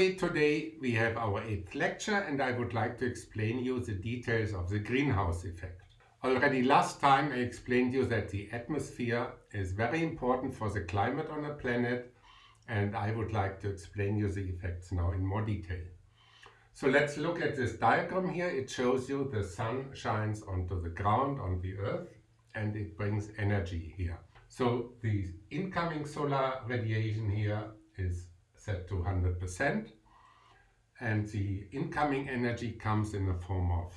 everybody, today we have our eighth lecture and I would like to explain you the details of the greenhouse effect. Already last time I explained you that the atmosphere is very important for the climate on a planet and I would like to explain you the effects now in more detail. So let's look at this diagram here. It shows you the sun shines onto the ground, on the earth, and it brings energy here. So the incoming solar radiation here is set to 100% and the incoming energy comes in the form of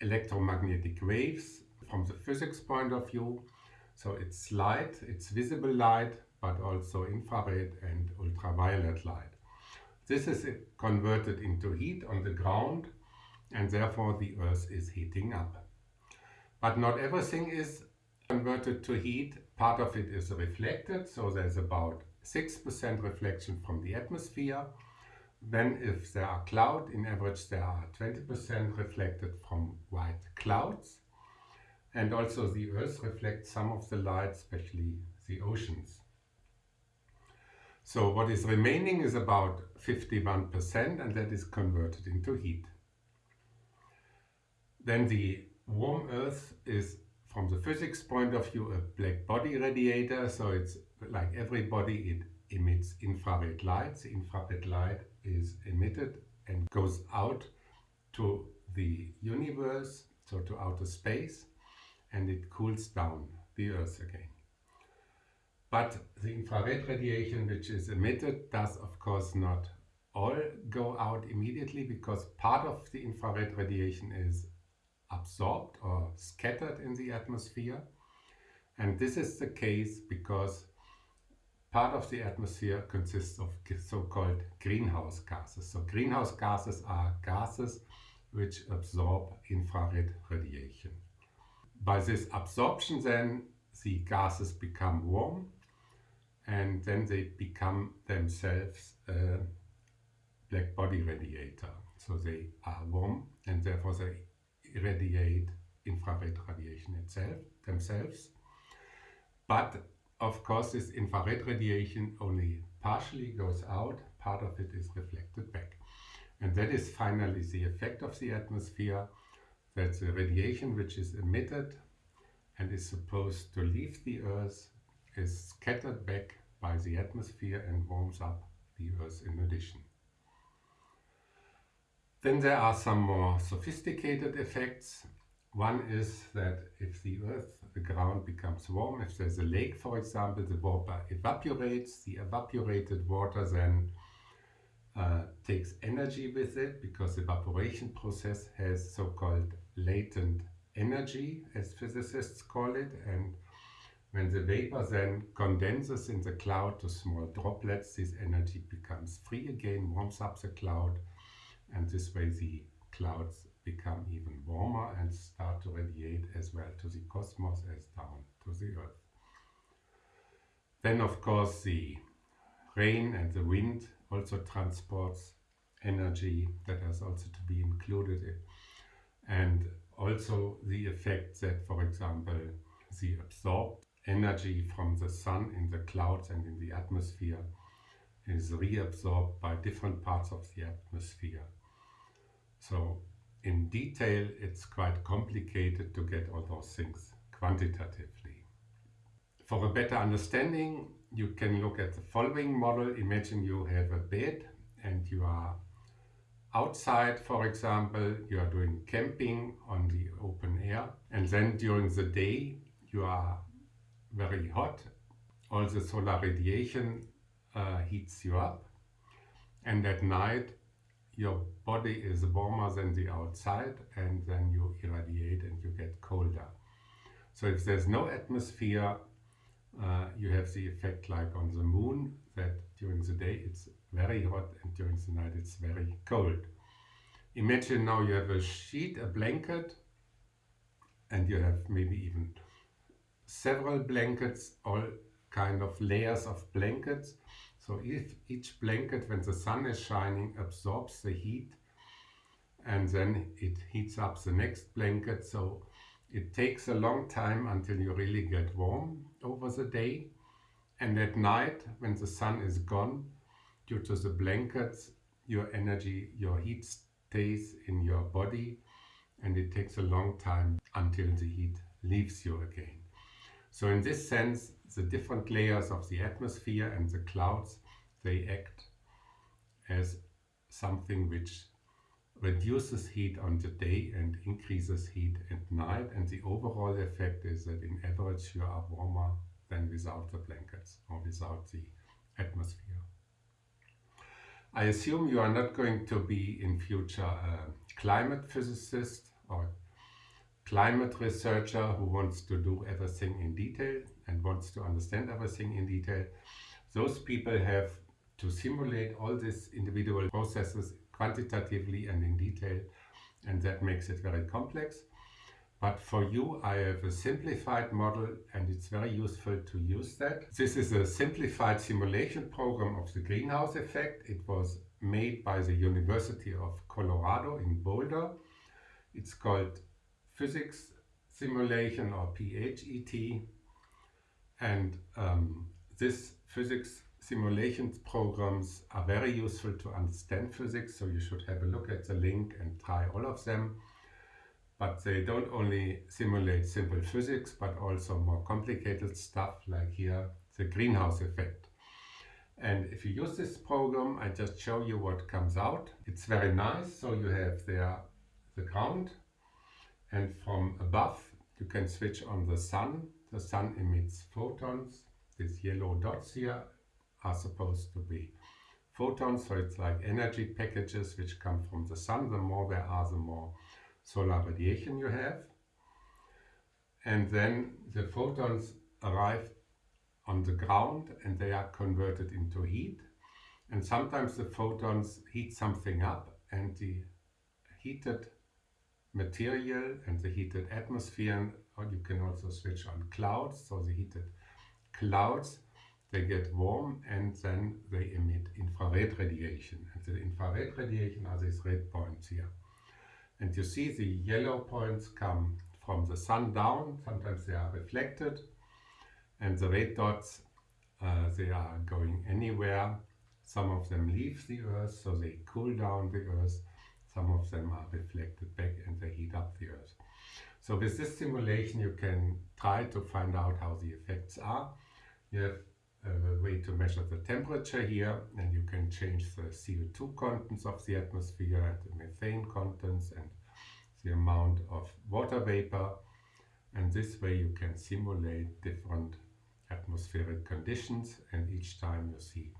electromagnetic waves from the physics point of view. So it's light, it's visible light, but also infrared and ultraviolet light. This is converted into heat on the ground and therefore the earth is heating up. But not everything is converted to heat. Part of it is reflected, so there's about 6% reflection from the atmosphere. Then if there are cloud, in average there are 20% reflected from white clouds. And also the earth reflects some of the light, especially the oceans. So what is remaining is about 51% and that is converted into heat. Then the warm earth is from the physics point of view a black body radiator so it's like every body it emits infrared light. The infrared light is emitted and goes out to the universe, so to outer space, and it cools down the earth again. But the infrared radiation which is emitted does of course not all go out immediately because part of the infrared radiation is absorbed or scattered in the atmosphere. And this is the case because part of the atmosphere consists of so-called greenhouse gases. So greenhouse gases are gases which absorb infrared radiation. By this absorption then the gases become warm and then they become themselves a black body radiator. So they are warm and therefore they irradiate infrared radiation itself, themselves. But of course this infrared radiation only partially goes out, part of it is reflected back. And that is finally the effect of the atmosphere, that the radiation which is emitted and is supposed to leave the Earth is scattered back by the atmosphere and warms up the Earth in addition. Then there are some more sophisticated effects. One is that if the earth, the ground becomes warm, if there's a lake for example, the water evaporates, the evaporated water then uh, takes energy with it because the evaporation process has so-called latent energy as physicists call it and when the vapor then condenses in the cloud to small droplets this energy becomes free again, warms up the cloud and this way the clouds become even warmer and start to radiate as well to the cosmos as down to the earth. Then of course the rain and the wind also transports energy that has also to be included and also the effect that for example the absorbed energy from the sun in the clouds and in the atmosphere is reabsorbed by different parts of the atmosphere so in detail, it's quite complicated to get all those things quantitatively. For a better understanding, you can look at the following model. Imagine you have a bed and you are outside, for example, you are doing camping on the open air and then during the day you are very hot. All the solar radiation uh, heats you up and at night your body is warmer than the outside and then you irradiate and you get colder. So if there's no atmosphere, uh, you have the effect like on the moon that during the day it's very hot and during the night it's very cold. Imagine now you have a sheet, a blanket and you have maybe even several blankets, all kind of layers of blankets so if each blanket, when the sun is shining, absorbs the heat and then it heats up the next blanket. So it takes a long time until you really get warm over the day. And at night, when the sun is gone, due to the blankets, your energy, your heat stays in your body and it takes a long time until the heat leaves you again. So in this sense, the different layers of the atmosphere and the clouds, they act as something which reduces heat on the day and increases heat at night. And the overall effect is that in average you are warmer than without the blankets or without the atmosphere. I assume you are not going to be in future a climate physicist or climate researcher who wants to do everything in detail and wants to understand everything in detail. Those people have to simulate all these individual processes quantitatively and in detail and that makes it very complex. But for you, I have a simplified model and it's very useful to use that. This is a simplified simulation program of the greenhouse effect. It was made by the University of Colorado in Boulder. It's called Physics Simulation or PHET. And um, this physics simulations programs are very useful to understand physics. So you should have a look at the link and try all of them but they don't only simulate simple physics, but also more complicated stuff like here, the greenhouse effect. And if you use this program, I just show you what comes out. It's very nice. So you have there the ground and from above you can switch on the sun. The sun emits photons. These yellow dots here are supposed to be photons. So it's like energy packages which come from the sun. The more there are, the more solar radiation you have. And then the photons arrive on the ground and they are converted into heat. And sometimes the photons heat something up and the heated material and the heated atmosphere, or you can also switch on clouds, so the heated clouds, they get warm and then they emit infrared radiation. And the infrared radiation are these red points here. And you see the yellow points come from the sun down, sometimes they are reflected, and the red dots, uh, they are going anywhere. Some of them leave the earth, so they cool down the earth. Some of them are reflected back and they heat up the earth. So with this simulation you can try to find out how the effects are. You have a way to measure the temperature here and you can change the CO2 contents of the atmosphere and the methane contents and the amount of water vapor and this way you can simulate different atmospheric conditions and each time you see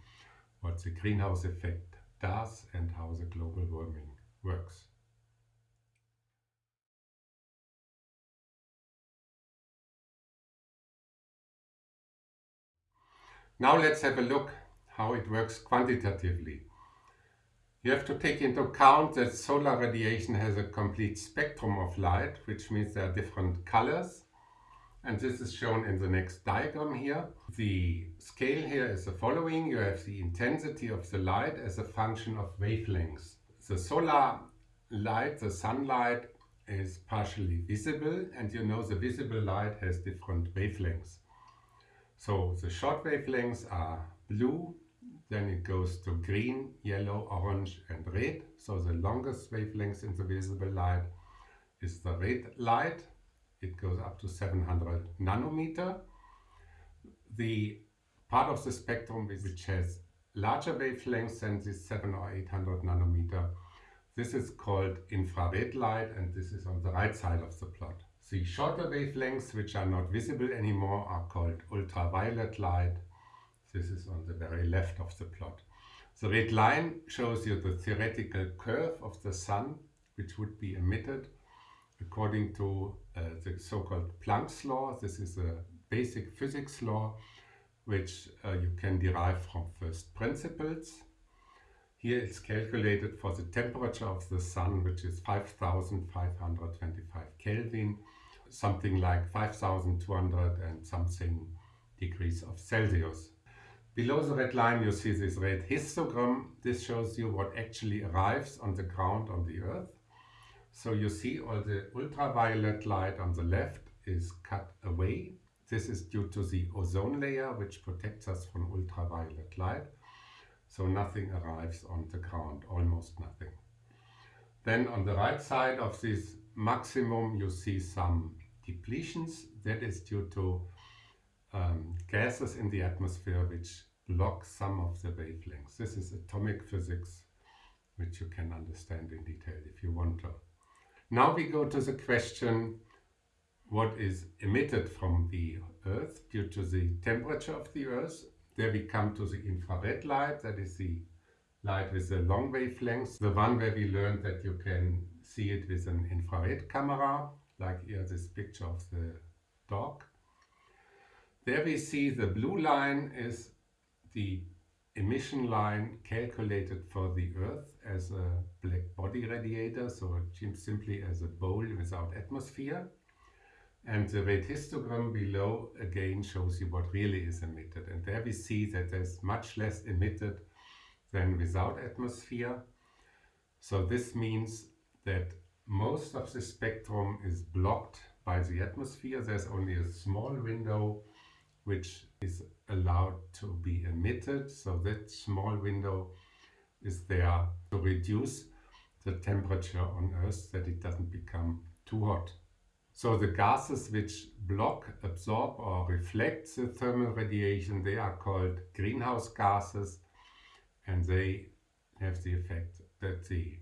what the greenhouse effect does and how the global warming works. Now let's have a look how it works quantitatively. You have to take into account that solar radiation has a complete spectrum of light, which means there are different colors. And this is shown in the next diagram here. The scale here is the following. You have the intensity of the light as a function of wavelengths. The solar light, the sunlight, is partially visible and you know the visible light has different wavelengths. So the short wavelengths are blue, then it goes to green, yellow, orange and red. So the longest wavelength in the visible light is the red light. It goes up to 700 nanometer. The part of the spectrum which has larger wavelengths than this 7 or 800 nanometer, this is called infrared light and this is on the right side of the plot. The shorter wavelengths, which are not visible anymore, are called ultraviolet light. This is on the very left of the plot. The red line shows you the theoretical curve of the sun, which would be emitted according to uh, the so-called Planck's law. This is a basic physics law, which uh, you can derive from first principles. Here it's calculated for the temperature of the sun, which is 5525 Kelvin something like 5200 and something degrees of Celsius. Below the red line you see this red histogram. This shows you what actually arrives on the ground on the earth. So you see all the ultraviolet light on the left is cut away. This is due to the ozone layer which protects us from ultraviolet light. so nothing arrives on the ground, almost nothing. Then on the right side of this maximum you see some depletions. That is due to um, gases in the atmosphere which block some of the wavelengths. This is atomic physics which you can understand in detail if you want to. Now we go to the question what is emitted from the Earth due to the temperature of the Earth. There we come to the infrared light, that is the light with the long wavelengths, the one where we learned that you can see it with an infrared camera, like here this picture of the dog. There we see the blue line is the emission line calculated for the Earth as a black body radiator, so simply as a bowl without atmosphere. And the rate histogram below again shows you what really is emitted. And there we see that there's much less emitted than without atmosphere. So this means that most of the spectrum is blocked by the atmosphere. There's only a small window which is allowed to be emitted. So that small window is there to reduce the temperature on Earth that it doesn't become too hot. So the gases which block, absorb or reflect the thermal radiation, they are called greenhouse gases and they have the effect that the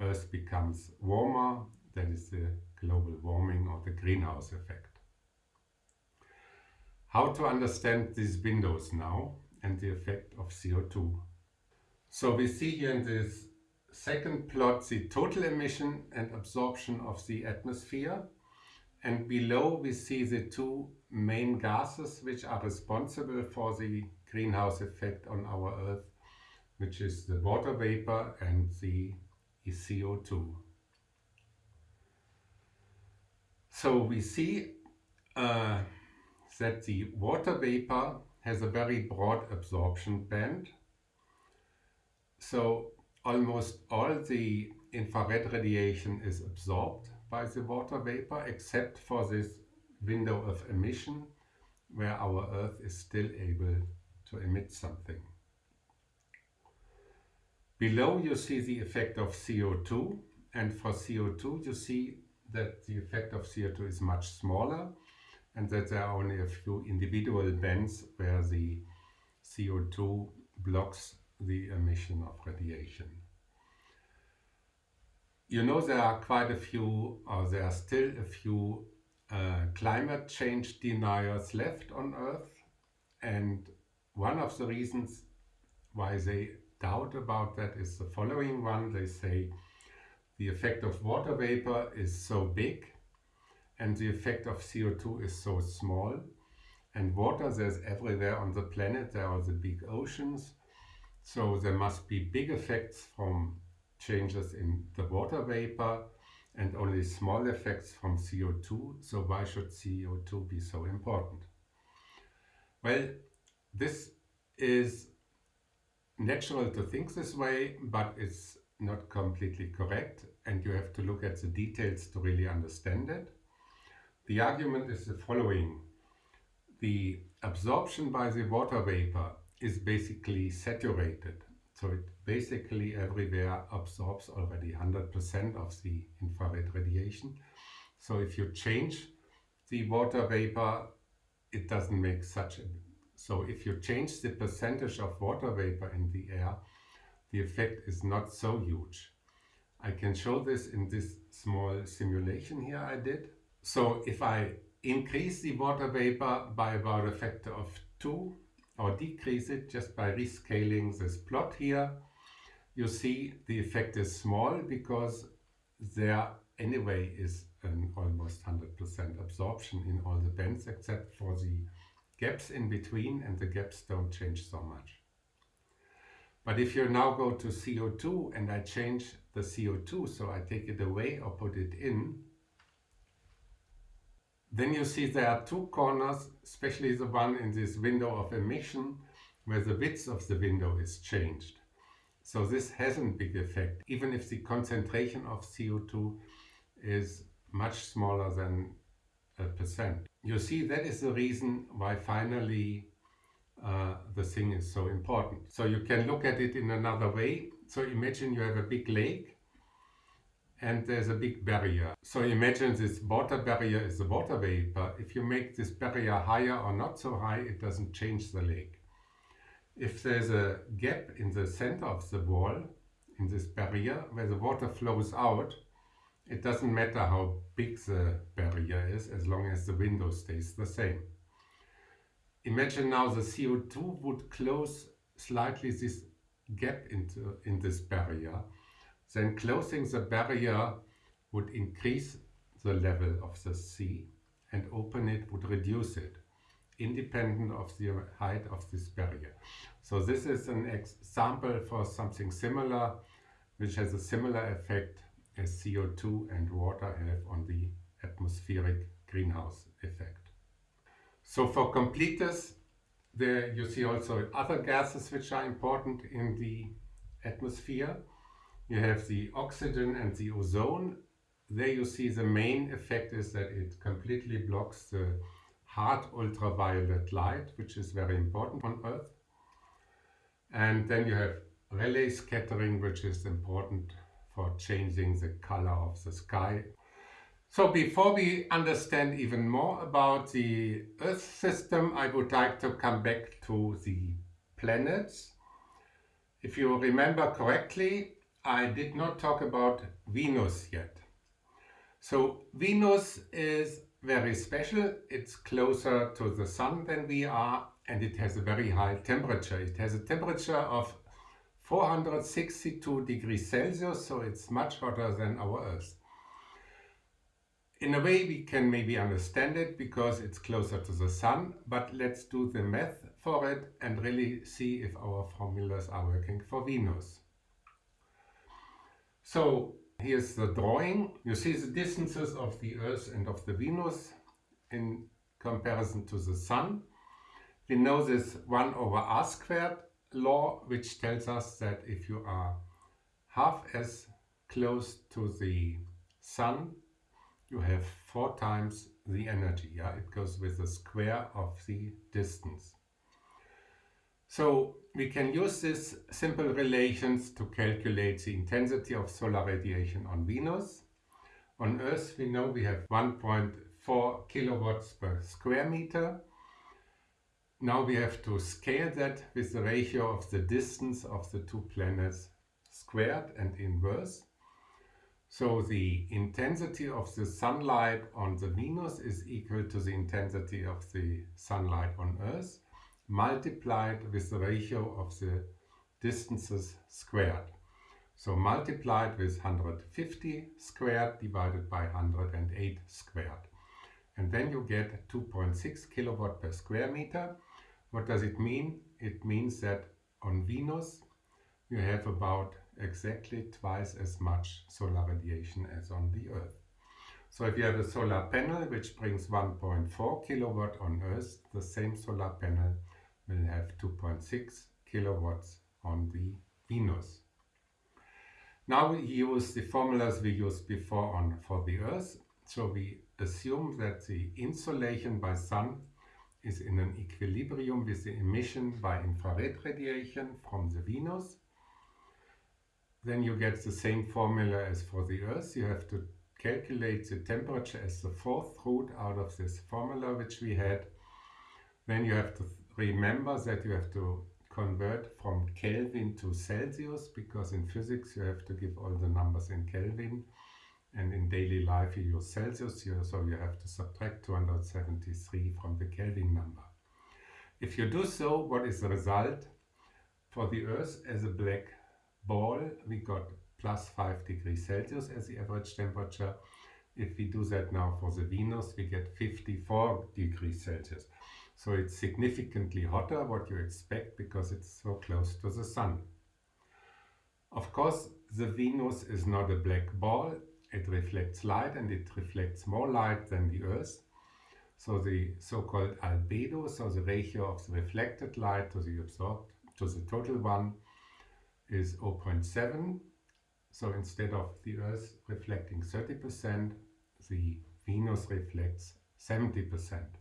Earth becomes warmer, that is the global warming or the greenhouse effect. How to understand these windows now and the effect of CO2. So we see here in this second plot the total emission and absorption of the atmosphere and below we see the two main gases which are responsible for the greenhouse effect on our Earth which is the water vapor and the CO2. So we see uh, that the water vapor has a very broad absorption band. So almost all the infrared radiation is absorbed by the water vapor except for this window of emission where our Earth is still able to emit something. Below you see the effect of CO2 and for CO2 you see that the effect of CO2 is much smaller and that there are only a few individual bands where the CO2 blocks the emission of radiation. You know there are quite a few, or there are still a few uh, climate change deniers left on Earth and one of the reasons why they doubt about that is the following one. They say the effect of water vapor is so big and the effect of CO2 is so small. And water there's everywhere on the planet, there are the big oceans. So there must be big effects from changes in the water vapor and only small effects from CO2. So why should CO2 be so important? Well, this is natural to think this way, but it's not completely correct and you have to look at the details to really understand it. The argument is the following. The absorption by the water vapor is basically saturated. So it basically everywhere absorbs already 100% of the infrared radiation. So if you change the water vapor, it doesn't make such a so if you change the percentage of water vapor in the air, the effect is not so huge. I can show this in this small simulation here I did. So if I increase the water vapor by about a factor of 2 or decrease it just by rescaling this plot here, you see the effect is small because there anyway is an almost 100% absorption in all the bands except for the gaps in between and the gaps don't change so much. But if you now go to CO2 and I change the CO2, so I take it away or put it in, then you see there are two corners, especially the one in this window of emission, where the width of the window is changed. So this has a big effect, even if the concentration of CO2 is much smaller than a percent. You see, that is the reason why finally uh, the thing is so important. So you can look at it in another way. So imagine you have a big lake and there's a big barrier. So imagine this water barrier is the water vapor. If you make this barrier higher or not so high, it doesn't change the lake. If there's a gap in the center of the wall, in this barrier, where the water flows out, it doesn't matter how big the barrier is, as long as the window stays the same. Imagine now the CO2 would close slightly this gap into, in this barrier then closing the barrier would increase the level of the sea and open it would reduce it, independent of the height of this barrier. So this is an example for something similar, which has a similar effect as CO2 and water have on the atmospheric greenhouse effect. So for completeness, there you see also other gases which are important in the atmosphere. You have the oxygen and the ozone. There you see the main effect is that it completely blocks the hard ultraviolet light, which is very important on Earth. And then you have Rayleigh scattering, which is important for changing the color of the sky. So before we understand even more about the Earth system, I would like to come back to the planets. If you remember correctly, I did not talk about Venus yet. So Venus is very special. It's closer to the sun than we are and it has a very high temperature. It has a temperature of 462 degrees Celsius, so it's much hotter than our Earth. In a way we can maybe understand it because it's closer to the sun, but let's do the math for it and really see if our formulas are working for Venus. So here's the drawing. You see the distances of the Earth and of the Venus in comparison to the Sun. We know this 1 over r squared law, which tells us that if you are half as close to the Sun, you have four times the energy. Yeah, It goes with the square of the distance. So we can use these simple relations to calculate the intensity of solar radiation on Venus. On Earth we know we have 1.4 kilowatts per square meter. Now we have to scale that with the ratio of the distance of the two planets squared and inverse. So the intensity of the sunlight on the Venus is equal to the intensity of the sunlight on Earth multiplied with the ratio of the distances squared. So multiplied with 150 squared divided by 108 squared. And then you get 2.6 kilowatt per square meter. What does it mean? It means that on Venus you have about exactly twice as much solar radiation as on the Earth. So if you have a solar panel which brings 1.4 kilowatt on Earth, the same solar panel will have 2.6 kilowatts on the Venus. Now we use the formulas we used before on for the Earth. So we assume that the insolation by sun is in an equilibrium with the emission by infrared radiation from the Venus. Then you get the same formula as for the Earth. You have to calculate the temperature as the fourth root out of this formula which we had. Then you have to remember that you have to convert from Kelvin to Celsius because in physics you have to give all the numbers in Kelvin and in daily life you use Celsius so you have to subtract 273 from the Kelvin number. If you do so, what is the result? For the Earth as a black ball we got plus 5 degrees Celsius as the average temperature. If we do that now for the Venus we get 54 degrees Celsius. So it's significantly hotter what you expect because it's so close to the Sun. Of course, the Venus is not a black ball. It reflects light and it reflects more light than the Earth. So the so-called albedo, so the ratio of the reflected light to the absorbed, to the total one, is 0.7. So instead of the Earth reflecting 30%, the Venus reflects 70%.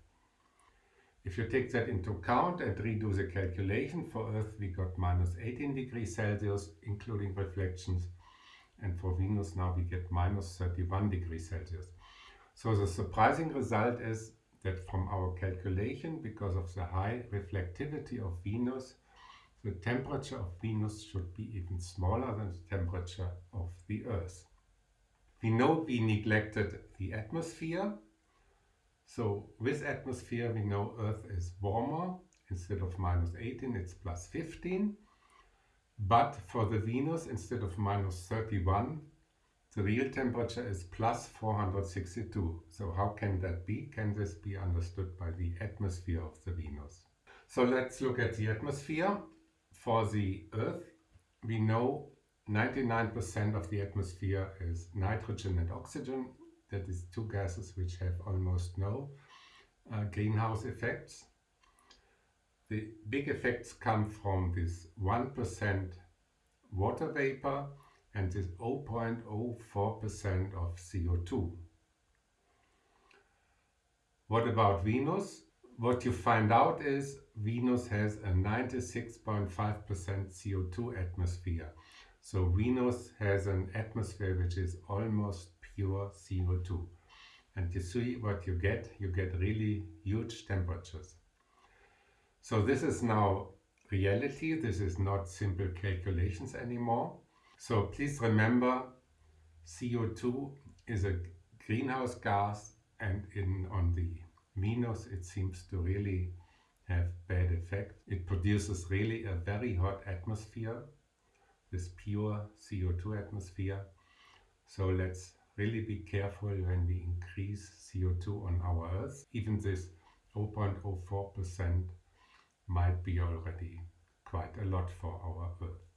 If you take that into account and redo the calculation, for Earth we got minus 18 degrees Celsius, including reflections, and for Venus now we get minus 31 degrees Celsius. So the surprising result is that from our calculation, because of the high reflectivity of Venus, the temperature of Venus should be even smaller than the temperature of the Earth. We know we neglected the atmosphere. So with atmosphere we know Earth is warmer. Instead of minus 18 it's plus 15. But for the Venus instead of minus 31 the real temperature is plus 462. So how can that be? Can this be understood by the atmosphere of the Venus? So let's look at the atmosphere. For the Earth, we know 99% of the atmosphere is nitrogen and oxygen. That is two gases which have almost no uh, greenhouse effects. The big effects come from this 1% water vapor and this 0.04% of CO2. What about Venus? What you find out is Venus has a 96.5% CO2 atmosphere. So Venus has an atmosphere which is almost pure CO2. And you see what you get, you get really huge temperatures. So this is now reality, this is not simple calculations anymore. So please remember CO2 is a greenhouse gas and in on the Venus it seems to really have bad effect. It produces really a very hot atmosphere, this pure CO2 atmosphere. So let's really be careful when we increase CO2 on our Earth. Even this 0.04% might be already quite a lot for our Earth.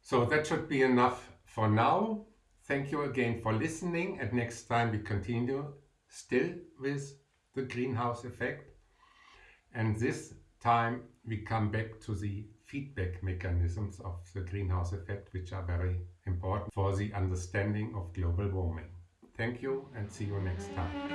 So that should be enough for now. Thank you again for listening and next time we continue still with the greenhouse effect and this time we come back to the feedback mechanisms of the greenhouse effect which are very important for the understanding of global warming. Thank you and see you next time.